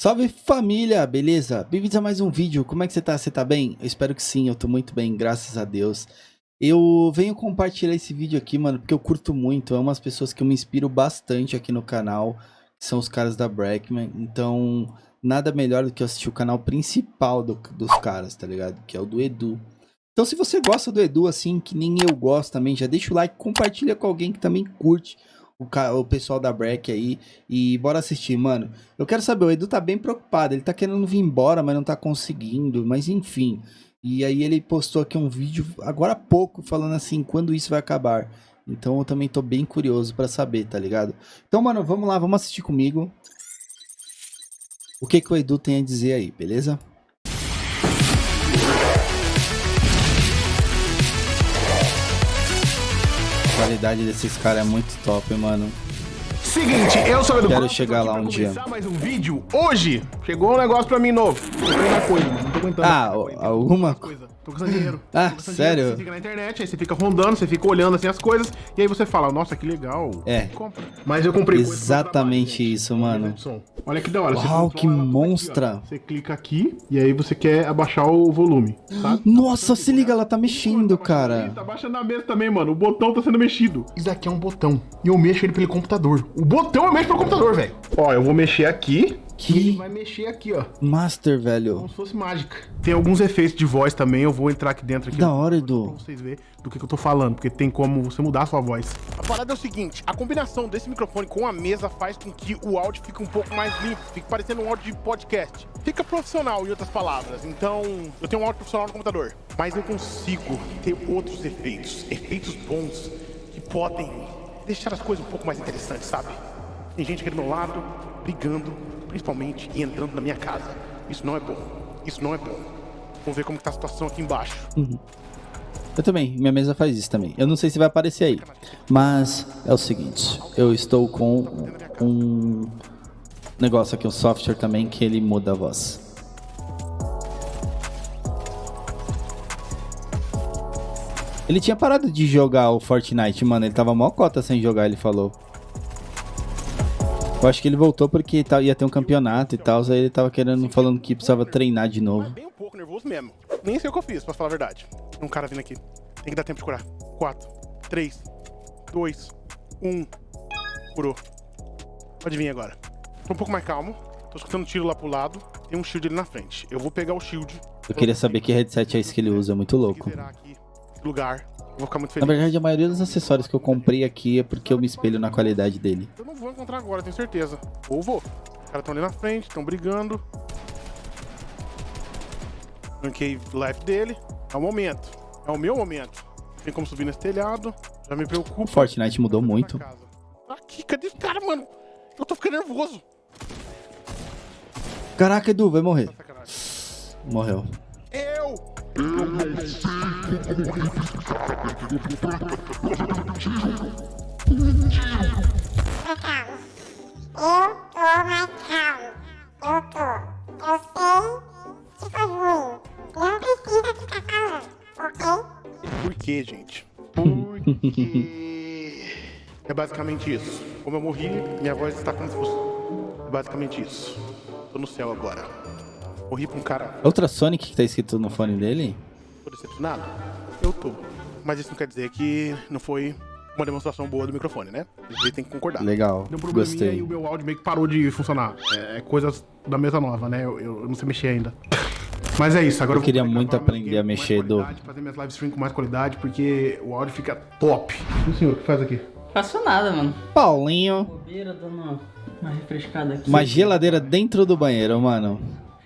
Salve família, beleza? Bem-vindos a mais um vídeo. Como é que você tá? Você tá bem? Eu espero que sim, eu tô muito bem, graças a Deus. Eu venho compartilhar esse vídeo aqui, mano, porque eu curto muito. É umas pessoas que eu me inspiro bastante aqui no canal, são os caras da Brackman. Então, nada melhor do que assistir o canal principal do, dos caras, tá ligado? Que é o do Edu. Então, se você gosta do Edu, assim, que nem eu gosto também, já deixa o like, compartilha com alguém que também curte o, o pessoal da Breck aí e bora assistir, mano. Eu quero saber, o Edu tá bem preocupado, ele tá querendo vir embora, mas não tá conseguindo, mas enfim. E aí ele postou aqui um vídeo agora há pouco falando assim, quando isso vai acabar. Então eu também tô bem curioso para saber, tá ligado? Então, mano, vamos lá, vamos assistir comigo. O que que o Edu tem a dizer aí, beleza? Qualidade desses caras é muito top, mano. Seguinte, eu sou o Edu Quero chegar lá um dia. mais um vídeo. Hoje, chegou um negócio pra mim novo. Coisa, não tô aguentando. Ah, alguma coisa. Tô gastando dinheiro. Ah, sério? Dinheiro. Você fica na internet, aí você fica rondando, você fica olhando assim as coisas, e aí você fala, nossa, que legal. É. Mas eu comprei Exatamente trabalho, isso, mano. Olha que da hora. Uau, que monstra. Aqui, você clica aqui, e aí você quer abaixar o volume, sabe? Nossa, se liga, ela tá mexendo, cara. Tá baixando na mesa também, mano. O botão tá sendo mexido. Isso aqui é um botão. E eu mexo ele pelo computador. O botão eu mexo pelo computador, velho. Ó, eu vou mexer aqui. Que ele vai mexer aqui, ó. Master, velho. Como se fosse mágica. Tem alguns efeitos de voz também, eu vou entrar aqui dentro. Aqui da hora, Edu. Pra vocês verem do que, que eu tô falando, porque tem como você mudar a sua voz. A parada é o seguinte, a combinação desse microfone com a mesa faz com que o áudio fique um pouco mais limpo, fique parecendo um áudio de podcast. Fica profissional, em outras palavras. Então, eu tenho um áudio profissional no computador, mas eu consigo ter outros efeitos, efeitos bons, que podem deixar as coisas um pouco mais interessantes, sabe? Tem gente aqui do meu lado, brigando, principalmente e entrando na minha casa. Isso não é bom. Isso não é bom. Vamos ver como está a situação aqui embaixo. Uhum. Eu também, minha mesa faz isso também. Eu não sei se vai aparecer aí, mas é o seguinte, eu estou com um negócio aqui, um software também que ele muda a voz. Ele tinha parado de jogar o Fortnite, mano, ele tava mó cota sem jogar, ele falou. Eu acho que ele voltou porque ia ter um campeonato e tal, aí ele tava querendo, falando que precisava treinar de novo. Bem um pouco nervoso mesmo. Nem sei o que eu fiz, pra falar a verdade. Um cara vindo aqui. Tem que dar tempo de curar. 4, 3, 2, 1. Curou. Pode vir agora. Tô um pouco mais calmo. Tô escutando tiro lá pro lado. Tem um shield ali na frente. Eu vou pegar o shield. Eu queria saber que headset é esse que ele usa, é muito louco. Lugar vou ficar muito feliz. Na verdade, a maioria dos acessórios que eu comprei aqui é porque eu me espelho na qualidade dele. Eu não vou encontrar agora, tenho certeza. Ou vou. Os caras estão ali na frente, estão brigando. Ranquei life dele. É o momento. É o meu momento. Tem como subir nesse telhado. Já me preocupa. O Fortnite mudou muito. Aqui, cadê esse cara, mano? Eu tô ficando nervoso. Caraca, Edu, vai morrer. Morreu. Eu! Eu tô mais calmo. Eu tô. Eu sei que foi ruim. Não precisa ficar calmo, ok? Por que, gente? Porque... é basicamente isso. Como eu morri, minha voz está como se fosse... É basicamente isso. Tô no céu agora. Morri pra um cara. Outra Sonic que tá escrito no fone dele? Tô decepcionado? Eu tô. Mas isso não quer dizer que não foi uma demonstração boa do microfone, né? Ele tem que concordar. Legal. Deu um Gostei. e o meu áudio meio que parou de funcionar. É, é coisas da mesa nova, né? Eu, eu, não sei mexer ainda. Mas é isso, agora eu, eu queria muito aprender a mexer do. Fazer minhas live stream com mais qualidade, porque o áudio fica top. E o senhor, o que faz aqui? Faço nada, mano. Paulinho. Bobeira, dando uma refrescada aqui. Uma geladeira dentro do banheiro, mano.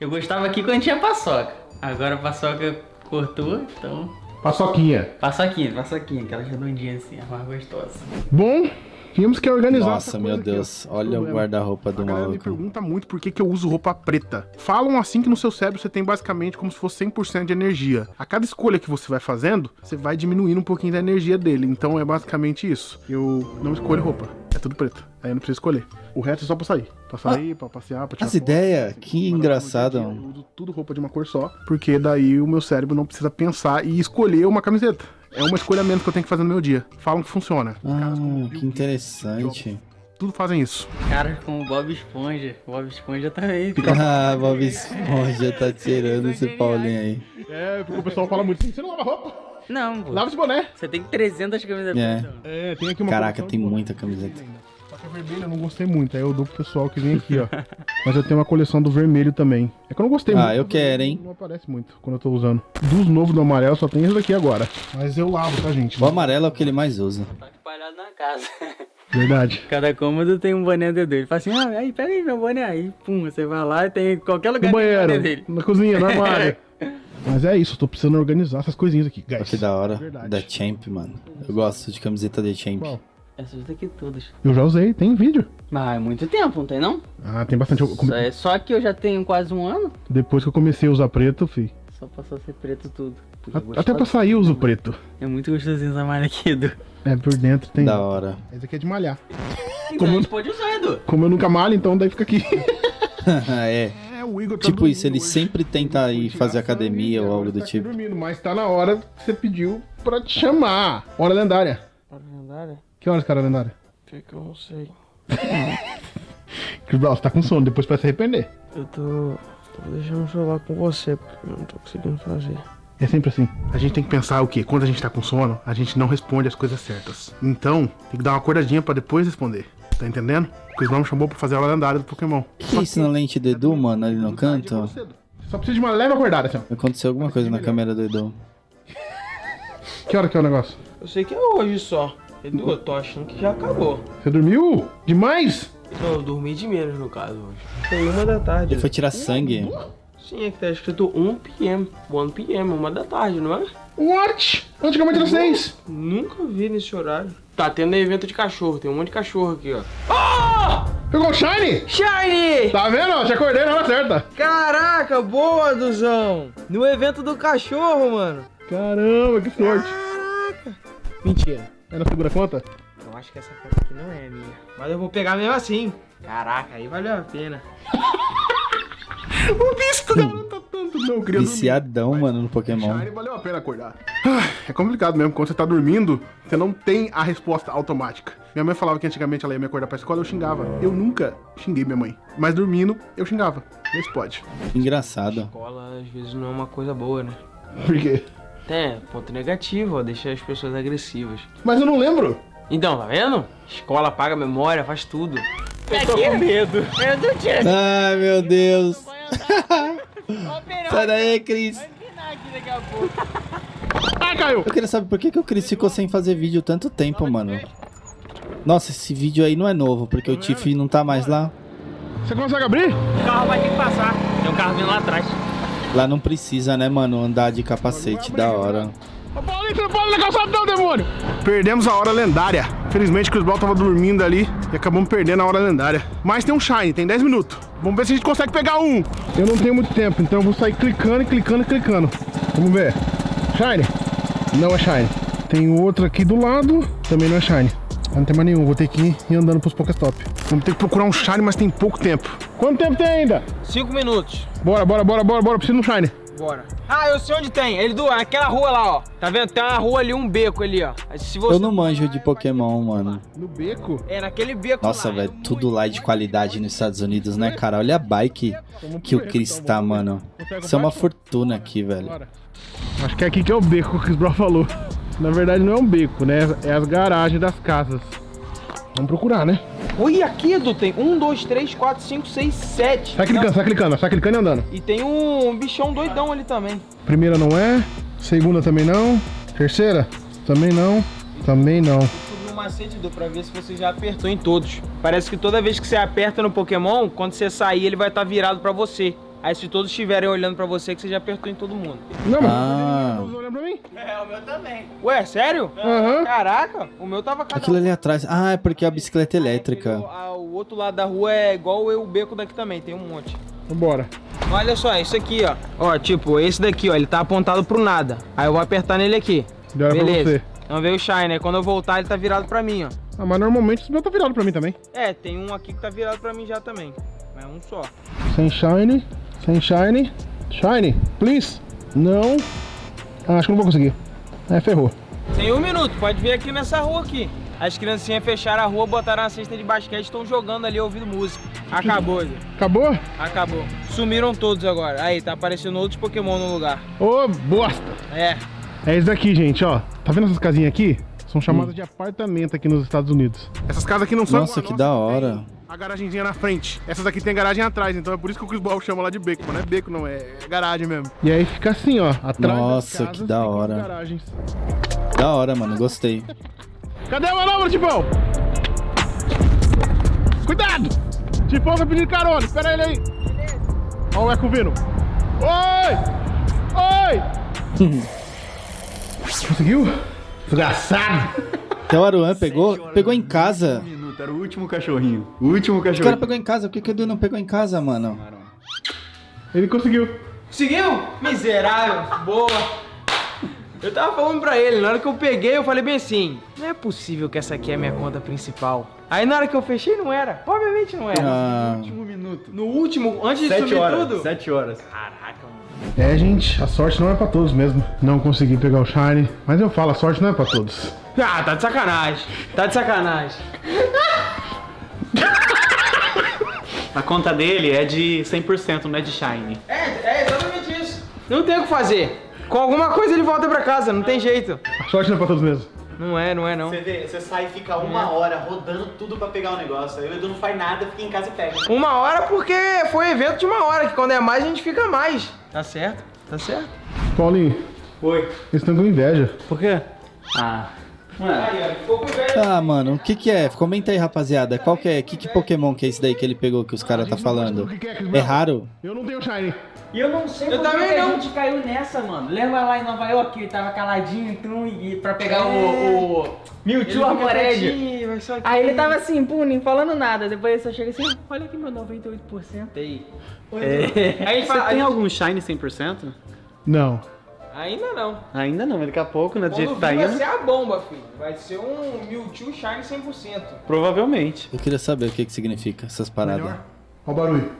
Eu gostava aqui quando tinha paçoca. Agora a paçoca cortou, então... Paçoquinha. Paçoquinha, paçoquinha, aquela redondinha assim, a mais gostosa. Bom, tínhamos que organizar Nossa, meu Deus, aqui, olha o guarda-roupa do maluco. me pergunta muito por que, que eu uso roupa preta. Falam assim que no seu cérebro você tem basicamente como se fosse 100% de energia. A cada escolha que você vai fazendo, você vai diminuindo um pouquinho da energia dele. Então é basicamente isso. Eu não escolho roupa, tudo preto. Aí eu não preciso escolher. O resto é só pra sair. Pra sair, ah, pra passear, pra tirar As ideias, que engraçado. Eu uso tudo roupa de uma cor só, porque daí o meu cérebro não precisa pensar e escolher uma camiseta. É uma escolha menos que eu tenho que fazer no meu dia. Falam que funciona. Ah, que interessante. Tudo fazem isso. Cara com o Bob Esponja. O Bob Esponja também. Ah, Bob Esponja tá tirando esse Paulinho aí. É, porque o pessoal fala muito assim, você não lava roupa? Não, pô. Lava esse boné. Você tem 300 camisas É. É, tem aqui uma Caraca, tem muita camiseta. Só que a vermelha eu não gostei muito, aí eu dou pro pessoal que vem aqui, ó. Mas eu tenho uma coleção do vermelho também. É que eu não gostei muito. Ah, eu quero, hein? Não aparece muito quando eu tô usando. Dos novos do amarelo só tem esse daqui agora. Mas eu lavo, tá, gente? O amarelo é o que ele mais usa. Tá espalhado na casa. Verdade. Cada cômodo tem um boné dele. Ele fala assim, ah, aí, pega aí meu boné. Aí, pum, você vai lá e tem em qualquer lugar No tem o boné banheiro, dele. na cozinha, no armário. Mas é isso, eu tô precisando organizar essas coisinhas aqui, guys. Que da hora. Verdade. Da Champ, mano. Eu gosto de camiseta da Champ. Qual? Essas daqui todas. Eu já usei, tem vídeo. Mas é muito tempo, não tem não? Ah, tem bastante. Eu Só, é, só que eu já tenho quase um ano. Depois que eu comecei a usar preto, fi. Só passou a ser preto tudo. A- gosto Até pra sair eu uso preto. É muito gostosinho essa malha aqui, Edu. É, por dentro tem. Da hora. Esse aqui é de malhar. Então a gente pode usar, Edu. Como eu nunca malho, então daí fica aqui. é. É, o Igor tá Tipo isso, ele hoje. sempre tenta ir fazer academia ou algo do tá tipo. dormindo, mas tá na hora que você pediu pra te chamar. Hora lendária. Lendária? Que horas, cara, lendária? Que que eu não sei. Chris Brown, você tá com sono, depois vai se arrepender. Eu tô, tô deixando o celular com você, porque eu não tô conseguindo fazer. É sempre assim. A gente tem que pensar o quê? Quando a gente tá com sono, a gente não responde as coisas certas. Então, tem que dar uma acordadinha pra depois responder. Tá entendendo? O Chris chamou pra fazer a hora lendária do Pokémon. Que isso na lente do Edu, mano, ali no canto? Só precisa de uma leve acordada, assim. Aconteceu alguma coisa na câmera do Edu. Que hora que é o negócio? Eu sei que é hoje só. Edu, eu tô achando que já acabou. Você dormiu? Demais? Não, eu dormi de menos no caso hoje. Foi uma da tarde. Ele foi tirar sangue. Sim, é que tá escrito 1 p.m. 1 p.m., uma da tarde, não é? What? Antigamente era seis. Nunca vi nesse horário. Tá tendo evento de cachorro, tem um monte de cachorro aqui, ó. Pegou o Shine? Shiny! Tá vendo? Te acordei na hora certa. Caraca, boa, Duzão! No evento do cachorro, mano. Caramba, que sorte. Mentira. É na segura conta? Eu acho que essa foto aqui não é minha. Mas eu vou pegar mesmo assim. Caraca, aí valeu a pena. O da hora tá tanto. Não, eu queria dormir. Viciadão, mano, no Pokémon. Shine valeu a pena acordar. Ah, É complicado mesmo, quando você tá dormindo, você não tem a resposta automática. Minha mãe falava que antigamente ela ia me acordar pra escola, eu xingava. Eu nunca xinguei minha mãe. Mas dormindo, eu xingava. Esse pode. Engraçado. Escola às vezes não é uma coisa boa, né? Por quê? É, ponto negativo, ó, deixa as pessoas agressivas. Mas eu não lembro. Então, tá vendo? Escola apaga a memória, faz tudo. Eu tô com medo. Edu, tira Ai, meu Deus. Sai daí, Cris. Ai, caiu. Eu queria saber por que, que o Cris ficou sem fazer vídeo tanto tempo, mano. Nossa, esse vídeo aí não é novo, porque o Tiff não tá mais lá. Você consegue abrir? O carro vai ter que passar. Tem um carro vindo lá atrás. Lá não precisa, né, mano, andar de capacete, da hora. Ô, Paulinho, você não pode na calçada não, demônio! Perdemos a hora lendária. Felizmente, o Chris Brown tava dormindo ali e acabamos perdendo a hora lendária. Mas tem um Shine, tem 10 minutos. Vamos ver se a gente consegue pegar um. Eu não tenho muito tempo, então eu vou sair clicando e clicando e clicando. Vamos ver. Shine. Não é Shine. Tem outro aqui do lado, também não é Shine. Não tem mais nenhum, vou ter que ir andando pros Pokéstop. Vamos ter que procurar um Shine, mas tem pouco tempo. Quanto tempo tem ainda? Cinco minutos. Bora, bora, bora, bora, bora. Preciso de um Shine. Bora. Ah, eu sei onde tem. Ele do aquela rua lá, ó. Tá vendo? Tem uma rua ali, um beco ali, ó. Se você Eu não manjo de Pokémon, mano. No beco? É naquele beco Nossa, lá. velho, tudo lá é de qualidade nos Estados Unidos, né, cara? Olha a bike que o Chris tá, mano. Isso é uma fortuna aqui, velho. Acho que é aqui que é o beco que o Brown falou. Na verdade não é um beco, né? É as garagens das casas. Vamos procurar, né? Olha aqui, Edu, tem um, dois, três, quatro, cinco, seis, sete. Sai clicando, sai clicando, sai clicando e andando. E tem um bichão doidão ali também. Primeira não é. Segunda também não. Terceira? Também não. Também não. Um macete, Edu, pra ver se você já apertou em todos. Parece que toda vez que você aperta no Pokémon, quando você sair, ele vai estar virado pra você. Aí se todos estiverem olhando pra você, que você já apertou em todo mundo. Não, mas. Ah. Não olhando pra mim? É, o meu também. Ué, sério? Aham. Caraca, o meu tava cada Aquilo ali atrás. Ah, é porque é a bicicleta elétrica. O, a- o outro lado da rua é igual o beco daqui também, tem um monte. Vambora. Olha só, isso aqui, ó. Ó, tipo, esse daqui, ó, ele tá apontado pro nada. Aí eu vou apertar nele aqui. Já Beleza. você. Então veio o Shine, aí quando eu voltar ele tá virado pra mim, ó. Ah, mas normalmente esse meu tá virado pra mim também. É, tem um aqui que tá virado pra mim já também. Mas é um só. Sem shine. Sem shine. Shine, please. Não. Ah, acho que não vou conseguir. É, ferrou. Tem um minuto, pode ver aqui nessa rua aqui. As criancinhas fecharam a rua, botaram a cesta de basquete e estão jogando ali ouvindo música. Acabou, Zé. Acabou? Acabou. Sumiram todos agora. Aí, tá aparecendo outros Pokémon no lugar. Ô, bosta! É. É isso daqui, gente, ó. Tá vendo essas casinhas aqui? São chamadas de apartamento aqui nos Estados Unidos. Essas casas aqui não são Nossa, que nossa, da hora. A garagenzinha na frente. Essas aqui tem garagem atrás, então é por isso que o Chris Ball chama lá de beco, mas não é beco não, é garagem mesmo. E aí fica assim, ó, atrás das Nossa, casas que da hora. garagens. Da hora, mano. Gostei. Cadê a manobra, Tipão? Cuidado! Tipão tá pedindo carona, espera ele aí. Ó o Eco vindo. Oi! Oi! Conseguiu? Desgraçado! Até o Aruan pegou, pegou em casa. Minuto, era o último cachorrinho. O último O cara cachorrinho. pegou em casa. Por que, que o Edu não pegou em casa, mano? Ele conseguiu. Conseguiu? Miserável. Boa. Eu tava falando pra ele, na hora que eu peguei, eu falei bem assim: não é possível que essa aqui é a minha conta principal. Aí na hora que eu fechei, não era. Obviamente não era. Ah, Último minuto. No último, antes de Sete subir horas. tudo. Sete horas. Caraca, mano. É, gente, a sorte não é pra todos mesmo. Não consegui pegar o Shine. Mas eu falo, a sorte não é pra todos. Ah, tá de sacanagem. Tá de sacanagem. A conta dele é de 100%, não é de Shine. É, é exatamente isso. Não tem o que fazer. Com alguma coisa ele volta pra casa, não tem jeito. A sorte não é pra todos mesmo. Não é, não é não. Você vê, você sai e fica uma hora rodando tudo pra pegar o negócio. Aí o Edu não faz nada, fica em casa e pega. Uma hora porque foi evento de uma hora, que quando é mais a gente fica mais. Tá certo? Tá certo? Paulinho, Oi. eles estão com inveja. Por quê? Ah. Inveja. Ah, mano, o que que é? Comenta aí, rapaziada. Qual que é? Que, que Pokémon que é esse daí que ele pegou que os caras tá falando? É, É raro? Eu não tenho Shine. E eu não sei Eu por que também que a não. gente caiu nessa, mano. Lembra lá em Nova York, ele tava caladinho, então, e pra pegar É. o, o Mewtwo Armored. Aí ele tava assim, pum, nem falando nada. Depois ele só chega assim, olha aqui meu 98%. Aí. É. Aí a gente Você fala- a tem gente- algum Shine 100%? Não. Ainda não. Ainda não, mas daqui a pouco, né? Do jeito Quando que tá vir vai indo. ser a bomba, filho. Vai ser um Mewtwo Shine 100%. Provavelmente. Eu queria saber o que que significa essas paradas. Olha o barulho.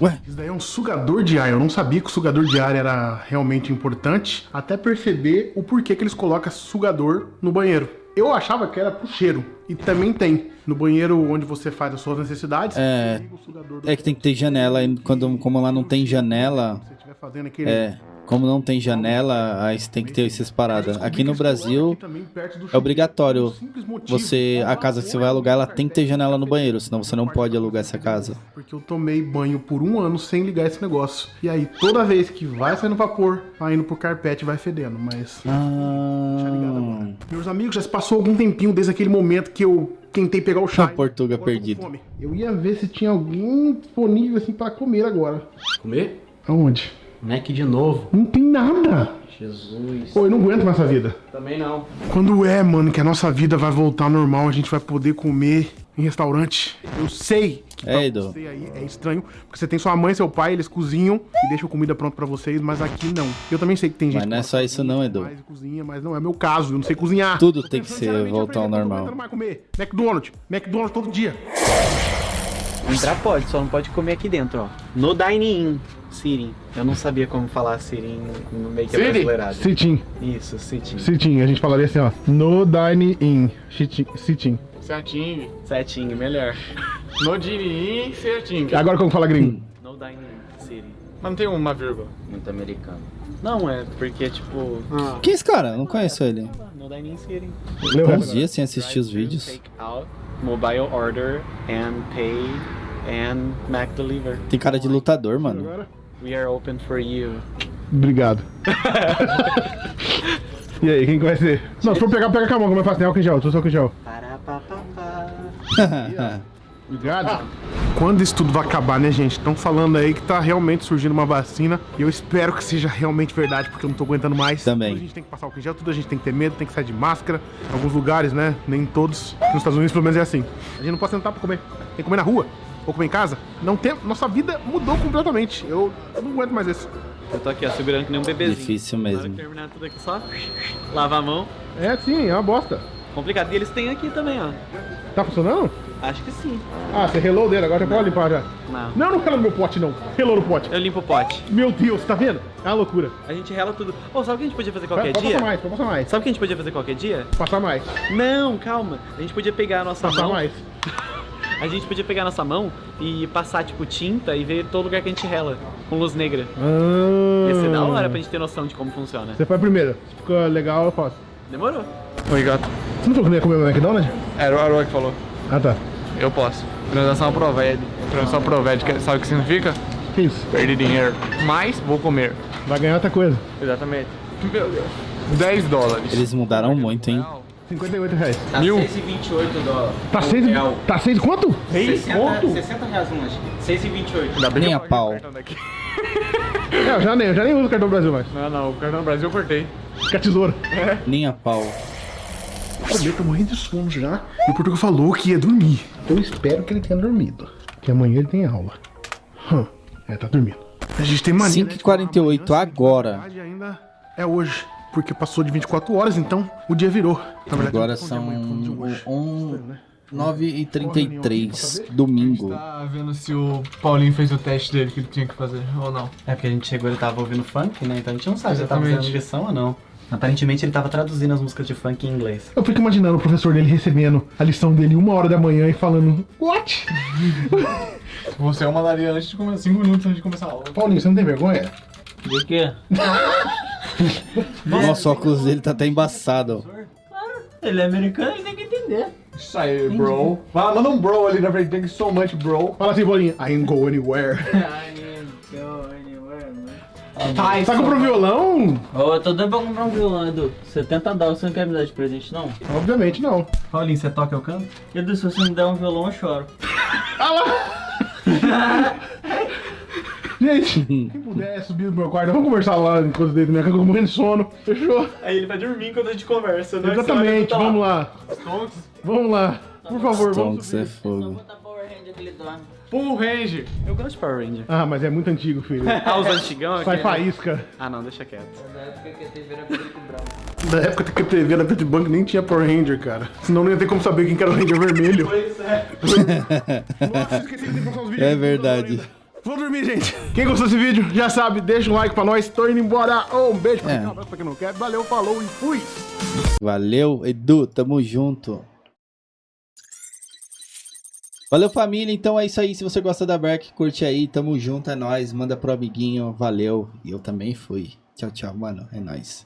Ué? Isso daí é um sugador de ar. Eu não sabia que o sugador de ar era realmente importante, até perceber o porquê que eles colocam sugador no banheiro. Eu achava que era pro cheiro. E também tem. No banheiro onde você faz as suas necessidades, É. É que tem que ter janela, e quando, como lá não tem janela, Se você estiver fazendo aquele. é. Como não tem janela, aí você tem que ter essas paradas. Aqui no Brasil, é obrigatório você, a casa que você vai alugar, ela tem que ter janela no banheiro, senão você não pode alugar essa casa. Porque eu tomei banho por um ano sem ligar esse negócio. E aí, toda vez que vai saindo vapor, vai indo pro carpete vai fedendo. Mas. Deixa ligado Ah, agora. Meus amigos, já se passou algum tempinho desde aquele momento que eu tentei pegar o chá. A Portuga perdido. Eu ia ver se tinha alguém disponível assim pra comer agora. Comer? Aonde? Mac de novo. Não tem nada. Jesus. Pô, eu não aguento mais essa vida. Também não. Quando é, mano, que a nossa vida vai voltar ao normal, a gente vai poder comer em restaurante. Eu sei que pra É, Edu. você aí é estranho, porque você tem sua mãe e seu pai, eles cozinham e deixam comida pronta pra vocês, mas aqui não. Eu também sei que tem gente Mas não é só isso não, Edu. mais cozinha, mas não é meu caso, eu não sei cozinhar. Tudo tem que ser voltar ao normal. mais comer. McDonald's, McDonald's todo dia. Entrar pode, só não pode comer aqui dentro, ó. No dining Sitting. Eu não sabia como falar no meio que é brasileirado. Sitting. Isso, sitting. Sitting, a gente falaria assim, ó. No dining in. Sitting. sitting. Certinho. Setinho, melhor. No diria certinho. Agora como fala gringo? No dining sitting. Mas não tem uma vírgula. Muito americano. Não, é porque, tipo... Ah. Quem é esse cara? Não conheço ele. No dining sitting. Leu Uns dias sem assistir os vídeos. Take out, mobile order, and pay, and Mac deliver. Tem cara de lutador, mano. agora? We are open for you. Obrigado. e aí, quem que vai ser? Não, se for pegar, pega com a mão, como eu faço, tem álcool em gel, tô só em gel. Obrigado. Quando isso tudo vai acabar, né, gente? Estão falando aí que tá realmente surgindo uma vacina. E eu espero que seja realmente verdade, porque eu não tô aguentando mais. Também. Tudo a gente tem que passar álcool em gel, tudo a gente tem que ter medo, tem que sair de máscara. Em alguns lugares, né? Nem todos. Nos Estados Unidos, pelo menos, é assim. A gente não pode sentar pra comer. Tem que comer na rua. Ou comer em casa. Não tem... Nossa vida mudou completamente. Eu, não aguento mais isso. Eu tô aqui, ó, segurando que nem um bebezinho. Difícil Na hora mesmo. terminar tudo aqui, só lava a mão. É sim, é uma bosta. Complicado. E eles têm aqui também, ó. Tá funcionando? Acho que sim. Ah, você relou dele, agora já pode limpar já. Não. Não, não rela no meu pote, não. Relou no pote. Eu limpo o pote. Meu Deus, tá vendo? É uma loucura. A gente rela tudo. Ô, sabe o que a gente podia fazer qualquer Vai, pode dia? passar mais, pode passar mais. Sabe o que a gente podia fazer qualquer dia? Passar mais. Não, calma. A gente podia pegar a nossa Passar mão. mais. A gente podia pegar a nossa mão e passar, tipo, tinta e ver todo lugar que a gente rela. Com luz negra. Ah. Ia ser da hora pra gente ter noção de como funciona. Você faz primeiro. Se ficou legal, eu faço. Demorou. Oi, gato. Você não falou que não ia comer meu McDonald's? Era o Aroa que falou. Ah, tá. Eu posso. Transação Proved. Transação Proved, que- sabe o que significa? Que isso? Perder dinheiro. Mas vou comer. Vai ganhar outra coisa. Exatamente. Meu Deus. 10 dólares. Eles mudaram muito, hein? 58 reais. Tá Mil. 6,28 dólares. Tá seis, tá seis quanto? 60, 60 reais um lanche. 6,28. Ainda bem eu a pau. É, eu já nem, eu já nem uso o cartão do Brasil mais. Não, não. O cartão do Brasil eu cortei. Com a tesoura. Nem a pau. O meu tá morrendo de sono já. E o Portugal falou que ia dormir. Eu espero que ele tenha dormido. Que amanhã ele tem aula. Hum, é, tá dormindo. A gente tem mania. né, de 5h48 falar amanhã, agora. ainda é hoje. Porque passou de 24 horas, então o dia virou. Na verdade, Agora são hoje. 1, né? 9h33 domingo. Tá vendo se o Paulinho fez o teste dele que ele tinha que fazer ou não. É porque a gente chegou e ele tava ouvindo funk, né? Então a gente não sabe se ele tava Exatamente. fazendo lição ou não. Aparentemente ele tava traduzindo as músicas de funk em inglês. Eu fico imaginando o professor dele recebendo a lição dele uma hora da manhã e falando What? Você é uma mandaria antes de começar, 5 minutos antes de começar a aula. Paulinho, você não tem vergonha? De quê? Nossa, o óculos dele tá até embaçado. Ele é americano, ele tem que entender. Isso aí, bro. Vai, manda um bro ali na frente. Thank you so much, bro. Fala assim, Paulinho, I ain't go anywhere. Tá, Tá comprando violão? Ô, eu tô doido pra comprar um violão, Edu. 70 dólares, você não quer me dar de presente, não? Obviamente não. Paulinho, você toca eu canto? Edu, se você me der um violão, eu choro. Gente, quem puder subir no meu quarto, vamos conversar lá enquanto eu deito minha cama, eu tô morrendo de sono. Fechou? Aí ele vai dormir enquanto a gente conversa, né? Exatamente, vamos lá. Vamos lá. Por favor, vamos Stonks é subir. fogo. botar Power Ranger que ele dorme. Full range. Eu gosto de Power Ranger. Ah, mas é muito antigo, filho. Ah, os antigão aqui. Sai faísca. Ah, não, deixa quieto. Na época que a TV era preto e branco. Na época que a TV era preto e branco nem tinha Power Ranger, cara. Senão não ia ter como saber quem que era o Ranger vermelho. Pois é. Nossa, esqueci de colocar os vídeos. É verdade. Vou dormir, gente. Quem gostou desse vídeo, já sabe, deixa um like pra nós. Tô indo embora. um beijo pra É. quem um abraço pra quem não quer. Valeu, falou e fui. Valeu, Edu, tamo junto. Valeu, família. Então é isso aí. Se você gosta da Berk, curte aí. Tamo junto, é nóis. Manda pro amiguinho. Valeu. E eu também fui. Tchau, tchau, mano. É nóis.